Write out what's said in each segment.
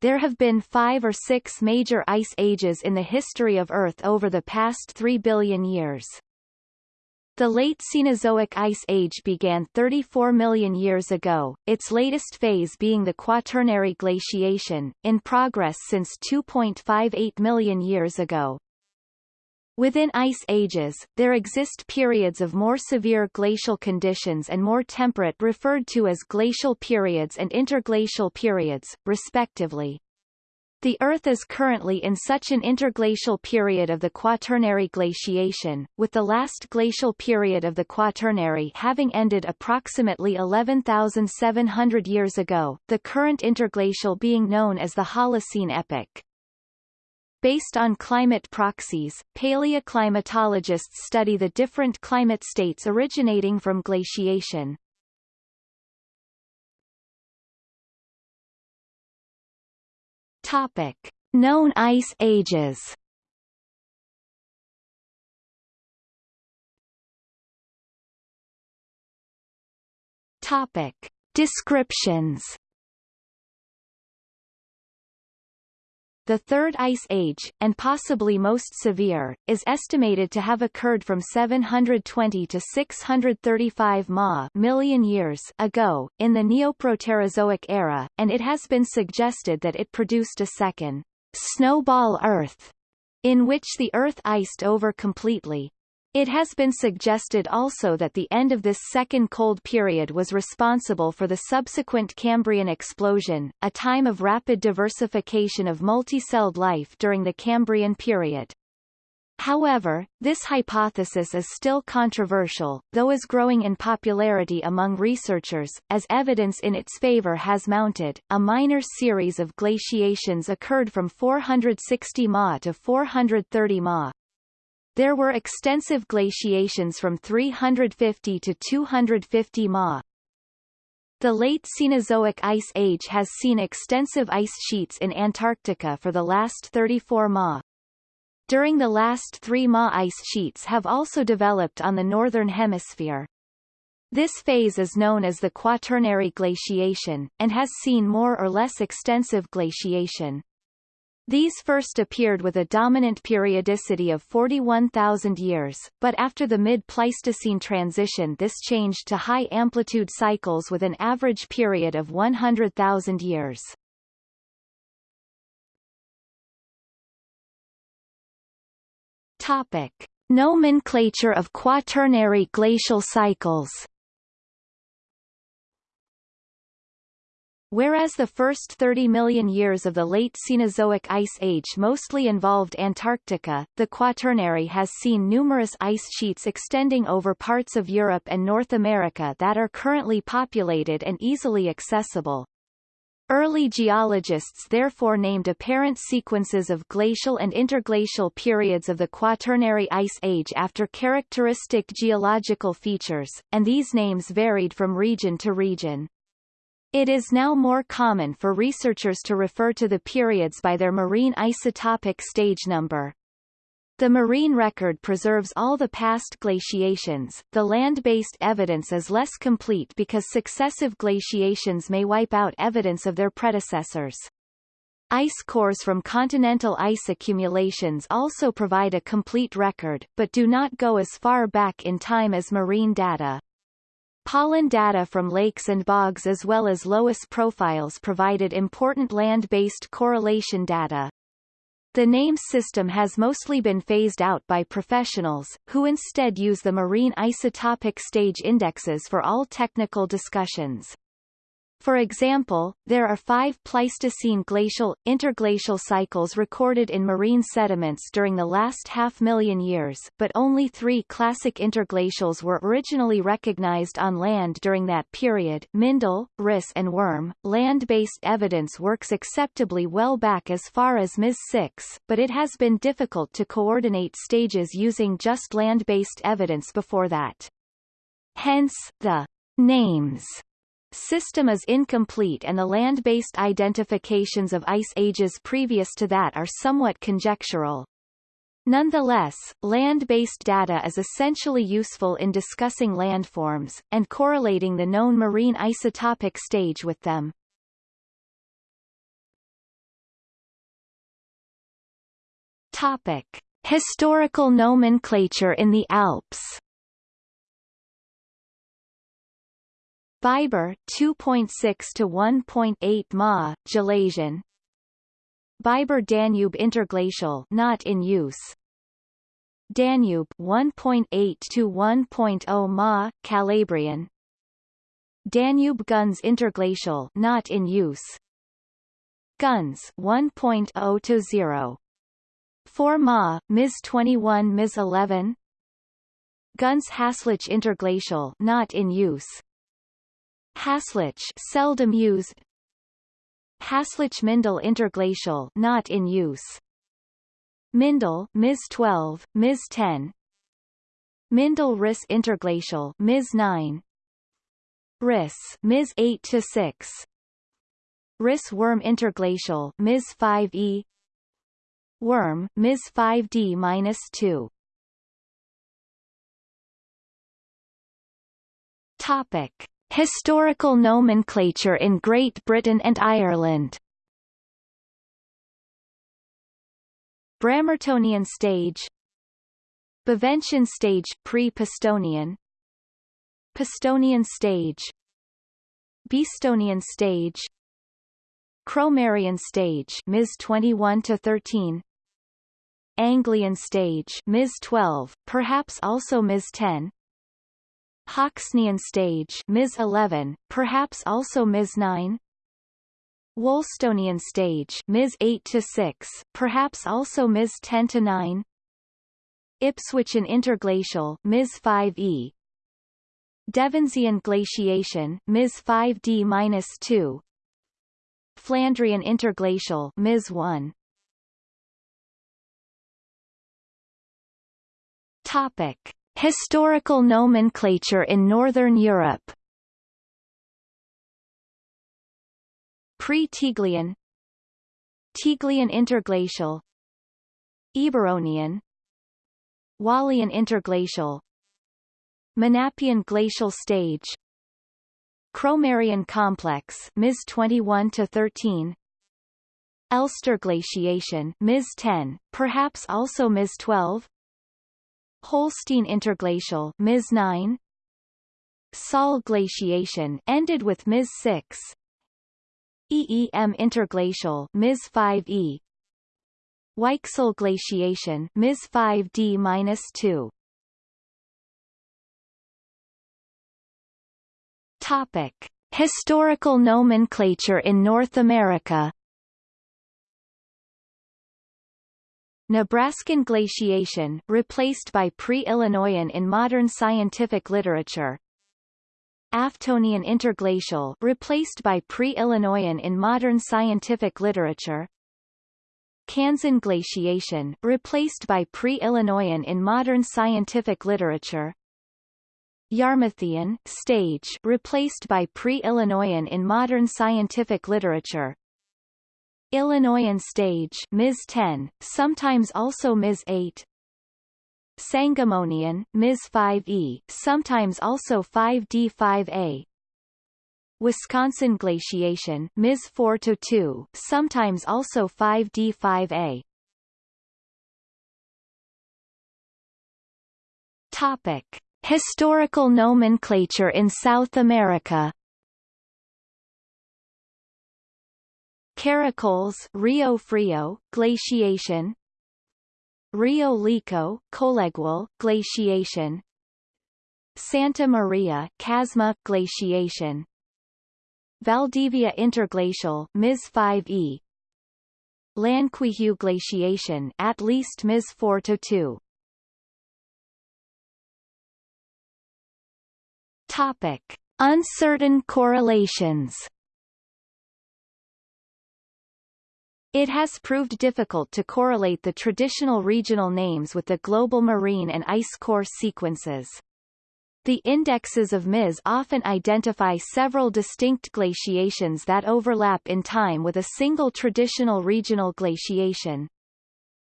there have been five or six major ice ages in the history of Earth over the past 3 billion years. The late Cenozoic Ice Age began 34 million years ago, its latest phase being the Quaternary glaciation, in progress since 2.58 million years ago. Within ice ages, there exist periods of more severe glacial conditions and more temperate referred to as glacial periods and interglacial periods, respectively. The Earth is currently in such an interglacial period of the Quaternary glaciation, with the last glacial period of the Quaternary having ended approximately 11,700 years ago, the current interglacial being known as the Holocene epoch. Based on climate proxies, paleoclimatologists study the different climate states originating from glaciation. Topic: Known ice ages. Topic: Descriptions. The Third Ice Age, and possibly most severe, is estimated to have occurred from 720 to 635 ma million years ago, in the Neoproterozoic era, and it has been suggested that it produced a second snowball Earth, in which the Earth iced over completely, it has been suggested also that the end of this second cold period was responsible for the subsequent Cambrian explosion, a time of rapid diversification of multicelled life during the Cambrian period. However, this hypothesis is still controversial, though is growing in popularity among researchers, as evidence in its favor has mounted. A minor series of glaciations occurred from 460 Ma to 430 Ma, there were extensive glaciations from 350 to 250 ma. The late Cenozoic Ice Age has seen extensive ice sheets in Antarctica for the last 34 ma. During the last three ma ice sheets have also developed on the northern hemisphere. This phase is known as the Quaternary glaciation, and has seen more or less extensive glaciation. These first appeared with a dominant periodicity of 41,000 years, but after the mid-Pleistocene transition this changed to high-amplitude cycles with an average period of 100,000 years. Topic. Nomenclature of quaternary glacial cycles Whereas the first 30 million years of the late Cenozoic Ice Age mostly involved Antarctica, the Quaternary has seen numerous ice sheets extending over parts of Europe and North America that are currently populated and easily accessible. Early geologists therefore named apparent sequences of glacial and interglacial periods of the Quaternary Ice Age after characteristic geological features, and these names varied from region to region. It is now more common for researchers to refer to the periods by their marine isotopic stage number. The marine record preserves all the past glaciations, the land-based evidence is less complete because successive glaciations may wipe out evidence of their predecessors. Ice cores from continental ice accumulations also provide a complete record, but do not go as far back in time as marine data. Pollen data from lakes and bogs as well as Loess profiles provided important land-based correlation data. The NAMES system has mostly been phased out by professionals, who instead use the marine isotopic stage indexes for all technical discussions. For example, there are five Pleistocene glacial, interglacial cycles recorded in marine sediments during the last half-million years, but only three classic interglacials were originally recognized on land during that period Mindel, Riss and Würm. Land-based evidence works acceptably well back as far as MIS 6, but it has been difficult to coordinate stages using just land-based evidence before that. Hence, the names system is incomplete and the land-based identifications of ice ages previous to that are somewhat conjectural. Nonetheless, land-based data is essentially useful in discussing landforms, and correlating the known marine isotopic stage with them. Topic. Historical nomenclature in the Alps Biber 2.6 to 1.8 ma, Gelasian. Biber Danube interglacial not in use. Danube 1.8 to 1.0 ma, Calabrian. Danube Günz interglacial not in use. Günz 1.0 to 0 4 ma, Ms 21 Ms 11 Günz Haslach interglacial not in use Haslach seldom used Haslach Mindel interglacial not in use. Mindel Ms. 12 Ms. 10 Mindel Riss interglacial Ms. 9 Riss Ms. 8 to 6 Riss Würm interglacial Ms. 5e Würm Ms. 5d minus 2 Topic Historical nomenclature in Great Britain and Ireland. Bramertonian stage. Baventian stage pre-Pastonian. Pastonian stage. Beestonian stage. Cromerian stage Ms. 21 to 13 Anglian stage Ms. 12 perhaps also Ms. 10 Hoxnian stage Ms. 11, perhaps also Ms. 9 Wolstonian stage Ms. 8 to 6, perhaps also Ms. 10 to 9 Ipswichian interglacial Ms. 5e Devensian glaciation Ms. 5d-2 Flandrian interglacial Ms. 1 Topic Historical nomenclature in Northern Europe. Pre-Tiglian. Tiglian interglacial. Eburonian Waalian interglacial. Menapian glacial stage. Cromerian complex Ms. 21 to 13 Elster glaciation Ms. 10, perhaps also Ms. 12 Holstein interglacial Ms. 9 Saal glaciation ended with Ms. 6 Eem interglacial Ms. 5e Weichsel glaciation Ms. 5d-2 Topic Historical nomenclature in North America Nebraskan glaciation replaced by pre-Illinoisan in modern scientific literature. Aftonian interglacial replaced by pre-Illinoisan in modern scientific literature. Kansan glaciation replaced by pre-Illinoisan in modern scientific literature. Yarmouthian stage replaced by pre-Illinoisan in modern scientific literature Illinoisan stage Ms. 10, sometimes also Ms. 8 Sangamonian, Ms. 5e, sometimes also 5d5a Wisconsin glaciation Ms. 4 to 2, sometimes also 5d5a Topic: Historical nomenclature in South America Caracoles Rio Frio, glaciation. Rio Llico, Colegual, glaciation. Santa Maria, Casma, glaciation. Valdivia interglacial, Ms 5e Llanquihue glaciation, at least Ms 4 to 2. Topic: Uncertain correlations. It has proved difficult to correlate the traditional regional names with the global marine and ice core sequences. The indexes of MIS often identify several distinct glaciations that overlap in time with a single traditional regional glaciation.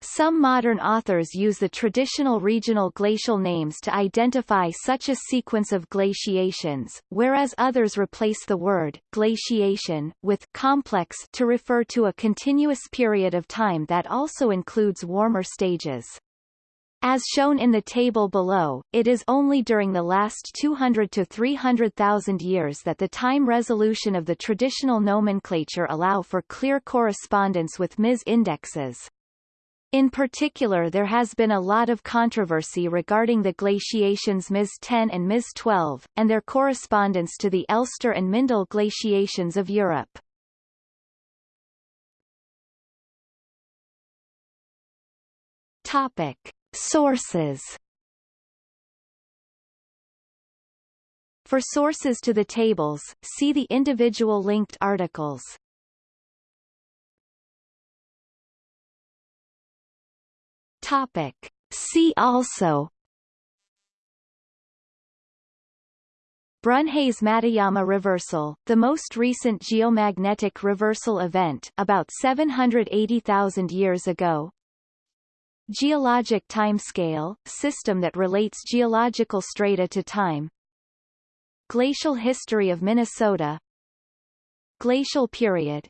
Some modern authors use the traditional regional glacial names to identify such a sequence of glaciations, whereas others replace the word glaciation with complex to refer to a continuous period of time that also includes warmer stages. As shown in the table below, it is only during the last 200 to 300,000 years that the time resolution of the traditional nomenclature allow for clear correspondence with MIS indexes. In particular there has been a lot of controversy regarding the glaciations MIS 10 and MIS 12, and their correspondence to the Elster and Mindel glaciations of Europe. Topic. Sources For sources to the tables, see the individual linked articles. Topic. See also Brunhes-Matuyama reversal, the most recent geomagnetic reversal event about 780,000 years ago. Geologic timescale, system that relates geological strata to time. Glacial history of Minnesota Glacial period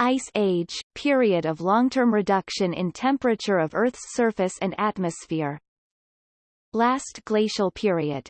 Ice Age, period of long-term reduction in temperature of Earth's surface and atmosphere. Last glacial period